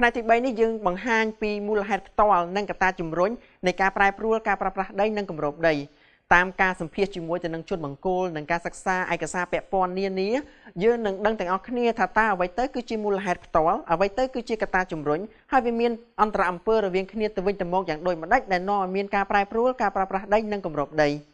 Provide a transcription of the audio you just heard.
ផ្នែកទី3នេះយើងបង្ហាញពីមូលហេតុផ្ទាល់និងកត្តាជំរុញនៃការប្រែប្រួលការប្រើប្រាស់ដីនិងគម្របដីតាមការសម្ភាសជាមួយទៅនឹងជនបង្គោលនិងការសិក្សាឯកសារពាក់ព័ន្ធនានាយើងនឹងដឹងទាំងអស់គ្នាថាតើអ្វីទៅគឺជាមូលហេតុផ្ទាល់អ្វីទៅគឺជាកត្តាជំរុញហើយវាមានអន្តរអំពើរវាងគ្នាទៅវិញទៅមកយ៉ាងដូចម្ដេចដែលនាំឲ្យមានការប្រែប្រួលការប្រើប្រាស់ដីនិងគម្របដី។